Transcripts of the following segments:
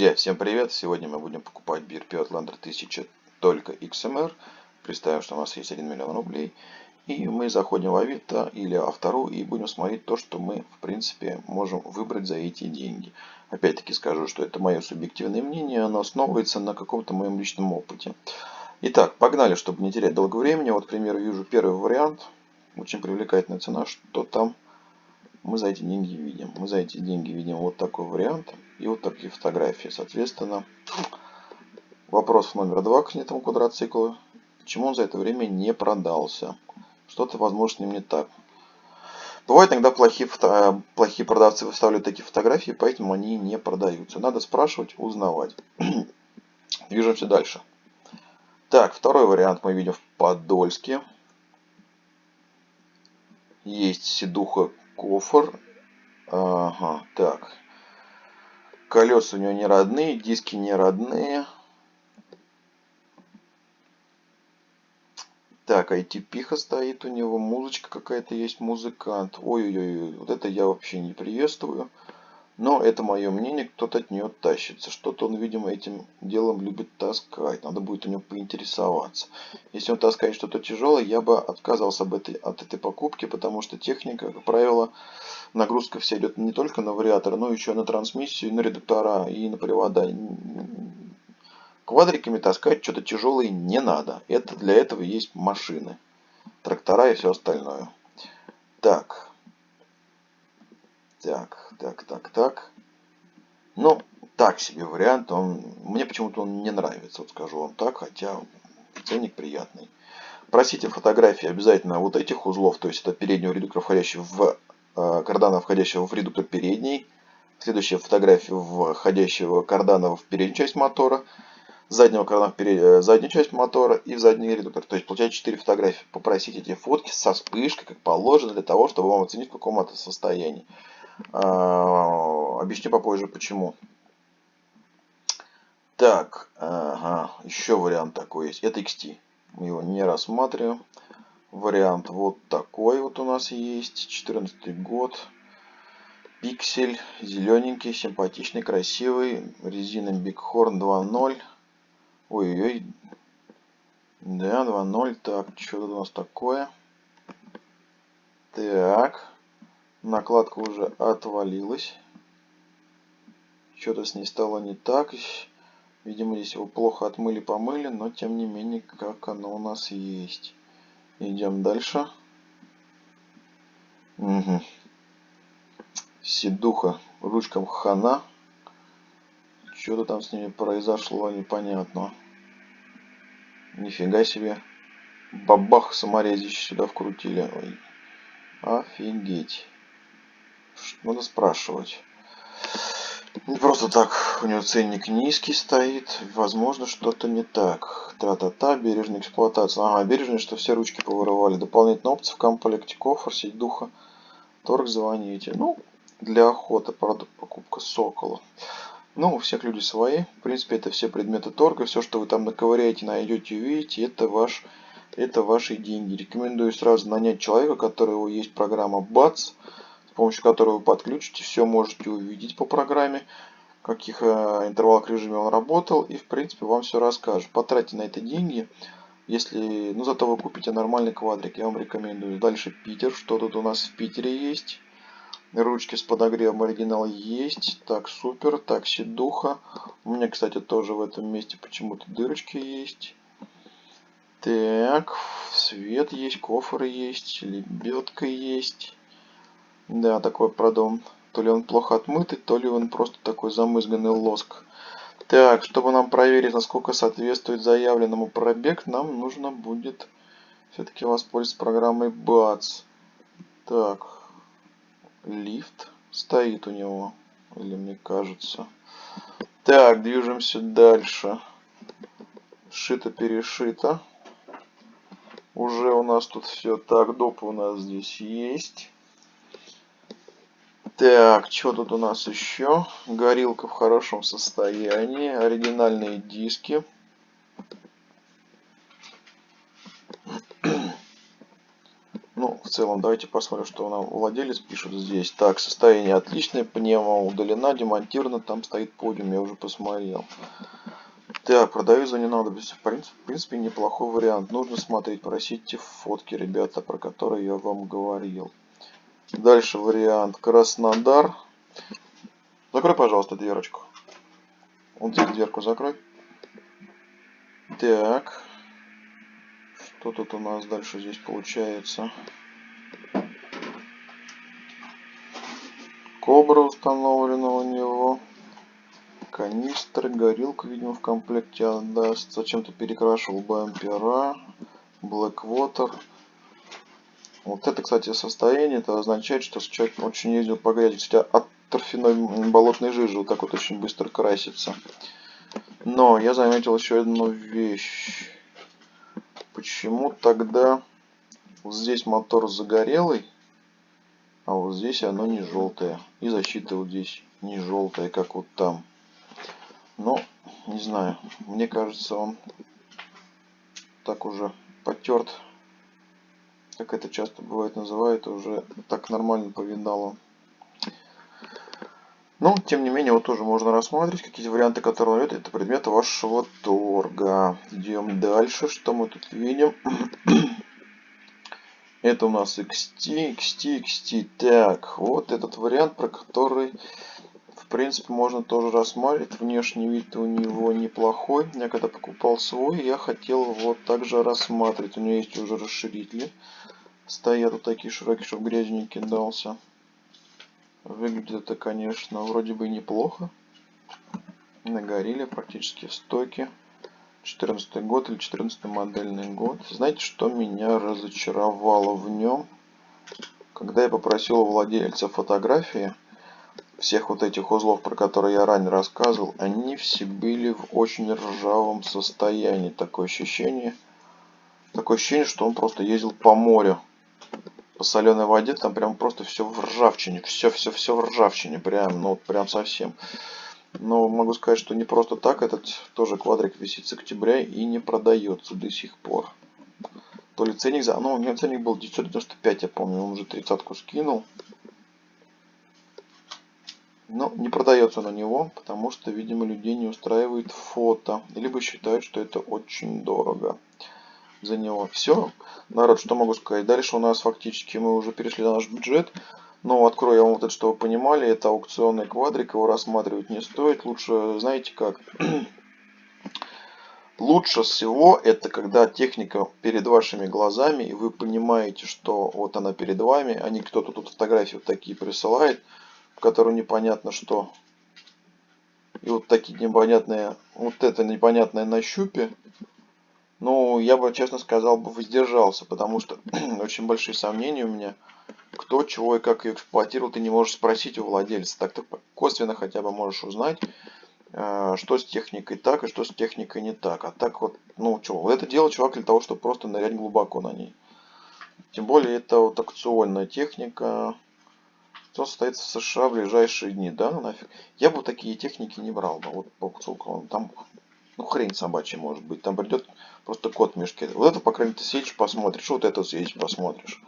Друзья, всем привет! Сегодня мы будем покупать BRP Outlander 1000 только XMR. Представим, что у нас есть 1 миллион рублей. И мы заходим в Авито или Автору и будем смотреть то, что мы, в принципе, можем выбрать за эти деньги. Опять-таки скажу, что это мое субъективное мнение, оно основывается на каком-то моем личном опыте. Итак, погнали, чтобы не терять долго времени. Вот, к примеру, вижу первый вариант. Очень привлекательная цена, что там мы за эти деньги видим. Мы за эти деньги видим вот такой вариант и вот такие фотографии. Соответственно, вопрос номер два к этому квадроциклу. Почему он за это время не продался? Что-то, возможно, с ним не так. Бывает иногда плохие, плохие продавцы выставляют такие фотографии, поэтому они не продаются. Надо спрашивать, узнавать. Движемся дальше. Так, второй вариант мы видим в Подольске. Есть седуха кофр. Ага, так. Колеса у него не родные, диски не родные. Так, IT-пиха стоит у него, музычка какая-то есть, музыкант. Ой-ой-ой, вот это я вообще не приветствую. Но это мое мнение, кто-то от нее тащится. Что-то он, видимо, этим делом любит таскать. Надо будет у него поинтересоваться. Если он таскает что-то тяжелое, я бы отказался от этой, от этой покупки, потому что техника, как правило, нагрузка вся идет не только на вариатор, но еще на трансмиссию, на редуктора и на привода. Квадриками таскать что-то тяжелое не надо. Это для этого есть машины, трактора и все остальное. Так, так, так, так, так. Ну, так себе вариант. Он, мне почему-то он не нравится, вот скажу вам так, хотя ценник приятный. Просите фотографии обязательно вот этих узлов, то есть это переднего редуктора, входящего в э, кардана, входящего в редуктор передний. Следующая фотография входящего кардана в переднюю часть мотора. Заднего кардана в перед... Э, заднюю часть мотора и в задний редуктор. То есть получается 4 фотографии. Попросите эти фотки со вспышкой, как положено, для того, чтобы вам оценить в каком это состоянии. А, объясню попозже почему. Так, ага, еще вариант такой есть. Это XT. Мы его не рассматриваем. Вариант вот такой вот у нас есть. 14 год. Пиксель. Зелененький, симпатичный, красивый. Резина Bighorn 2.0. Ой-ой-ой. Да, 2.0. Так, что у нас такое? Так. Накладка уже отвалилась. Что-то с ней стало не так. Видимо, здесь его плохо отмыли-помыли, но тем не менее, как оно у нас есть. Идем дальше. Угу. Седуха ручкам хана. Что-то там с ними произошло, непонятно. Нифига себе. Бабах саморезище сюда вкрутили. Ой. Офигеть. Надо спрашивать. Не просто так у него ценник низкий стоит. Возможно, что-то не так. Та-та-та, бережная эксплуатация. Ага, бережная, что все ручки повырывали. Дополнительные опции в комплекте. Кофр, сеть духа. Торг звоните. Ну, для охоты, правда, покупка сокола. Ну, у всех люди свои. В принципе, это все предметы торга. Все, что вы там наковыряете, найдете, увидите, это ваш это ваши деньги. Рекомендую сразу нанять человека, у которого есть программа с помощью которой вы подключите, все можете увидеть по программе, в каких э, интервалах режиме он работал, и в принципе вам все расскажет. Потратьте на это деньги, если, ну зато вы купите нормальный квадрик, я вам рекомендую. Дальше Питер, что тут у нас в Питере есть? Ручки с подогревом оригинал есть. Так, супер. Так, сидуха. У меня, кстати, тоже в этом месте почему-то дырочки есть. Так, свет есть, кофры есть, лебедка есть. Да, такой продом. То ли он плохо отмытый, то ли он просто такой замызганный лоск. Так, чтобы нам проверить, насколько соответствует заявленному пробег, нам нужно будет все-таки воспользоваться программой BATS. Так, лифт стоит у него, или мне кажется. Так, движемся дальше. Шито-перешито. Уже у нас тут все так, доп у нас здесь есть. Так, что тут у нас еще? Горилка в хорошем состоянии. Оригинальные диски. Ну, целом. Давайте посмотрим, что нам владелец пишет здесь. Так, состояние отличное, пневма удалена, демонтирована, там стоит подиум, я уже посмотрел. Так, продаю за ненадобность. В в принципе, неплохой вариант. Нужно смотреть, просите фотки, ребята, про которые я вам говорил. Дальше вариант Краснодар. Закрой, пожалуйста, дверочку. Вот здесь дверку закрой. Так. Что тут у нас дальше здесь получается? Кобра установлена у него. Канистр, горилка, видимо, в комплекте отдаст. Зачем-то перекрашивал бампера. Blackwater. Вот это, кстати, состояние, это означает, что человек очень ездил по грязи. Кстати, от торфяной болотной жижи вот так вот очень быстро красится. Но я заметил еще одну вещь. Почему тогда вот здесь мотор загорелый, а вот здесь оно не желтое. И защита вот здесь не желтая, как вот там. Но, не знаю, мне кажется, он так уже потерт, как это часто бывает называют, уже так нормально повидало. Но, тем не менее, вот тоже можно рассмотреть какие варианты, которые он это предметы вашего торга. Идем дальше, что мы тут видим. это у нас XT, XT, XT. Так, вот этот вариант, про который, принципе, можно тоже рассматривать. Внешний вид у него неплохой. Я когда покупал свой, я хотел его также рассматривать. У него есть уже расширители. Стоят вот такие широкие, чтобы грязь не кидался. Выглядит это, конечно, вроде бы неплохо. Нагорели практически в стоке. 14 год или 14 модельный год. Знаете, что меня разочаровало в нем? Когда я попросил у владельца фотографии всех вот этих узлов, про которые я ранее рассказывал, они все были в очень ржавом состоянии. Такое ощущение, такое ощущение, что он просто ездил по морю по соленой воде, там прям просто все в ржавчине, все, все, все в ржавчине, прям, ну, прям совсем. Но могу сказать, что не просто так, этот тоже квадрик висит с октября и не продается до сих пор. То ли ценник за... Ну, у меня ценник был 995, я помню, он уже тридцатку скинул. Но не продается на него, потому что, видимо, людей не устраивает фото. Либо считают, что это очень дорого за него. Все, народ, что могу сказать. Дальше у нас фактически мы уже перешли на наш бюджет. Но открою я вам вот это, чтобы вы понимали, это аукционный квадрик, его рассматривать не стоит. Лучше, знаете как, лучше всего это когда техника перед вашими глазами, и вы понимаете, что вот она перед вами, а не кто-то тут фотографии вот такие присылает, в непонятно что. И вот такие непонятные, вот это непонятное на щупе, ну, я бы, честно сказал, бы воздержался, потому что очень большие сомнения у меня, кто, чего и как ее эксплуатировал, ты не можешь спросить у владельца. Так ты косвенно хотя бы можешь узнать, э, что с техникой так и что с техникой не так. А так вот, ну, что, это делал чувак для того, чтобы просто нырять глубоко на ней. Тем более, это вот акционная техника, что состоится в США в ближайшие дни, да, ну нафиг. Я бы такие техники не брал бы, вот по там ну, хрень собачья может быть. Там придет просто кот в мешке. Вот это, по крайней мере, ты съедешь, посмотришь. Вот это съедешь, посмотришь.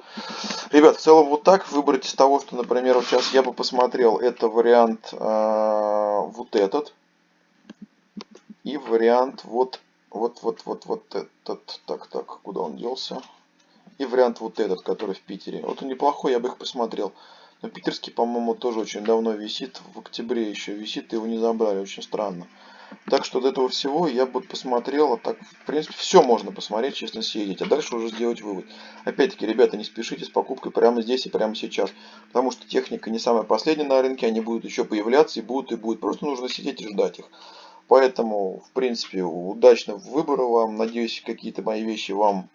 Ребят, в целом вот так. Выбрать из того, что, например, вот сейчас я бы посмотрел. Это вариант э, вот этот. И вариант вот, вот, вот, вот, вот этот. Так, так, куда он делся? И вариант вот этот, который в Питере. Вот он неплохой, я бы их посмотрел. Но питерский, по-моему, тоже очень давно висит. В октябре еще висит, его не забрали. Очень странно. Так что от этого всего я бы посмотрел, а так, в принципе, все можно посмотреть, честно съездить, а дальше уже сделать вывод. Опять-таки, ребята, не спешите с покупкой прямо здесь и прямо сейчас, потому что техника не самая последняя на рынке, они будут еще появляться и будут, и будут, просто нужно сидеть и ждать их. Поэтому, в принципе, удачного выбора вам, надеюсь, какие-то мои вещи вам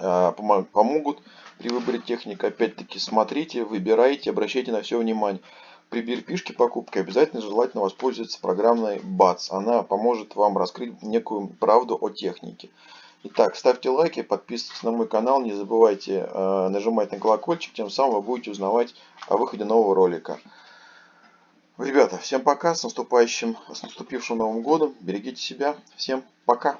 помогут при выборе техники. Опять-таки, смотрите, выбирайте, обращайте на все внимание при перепишке покупки обязательно желательно воспользоваться программой BATS. Она поможет вам раскрыть некую правду о технике. Итак, ставьте лайки, подписывайтесь на мой канал, не забывайте э, нажимать на колокольчик, тем самым вы будете узнавать о выходе нового ролика. Ребята, всем пока, с наступающим, с наступившим Новым Годом, берегите себя, всем пока.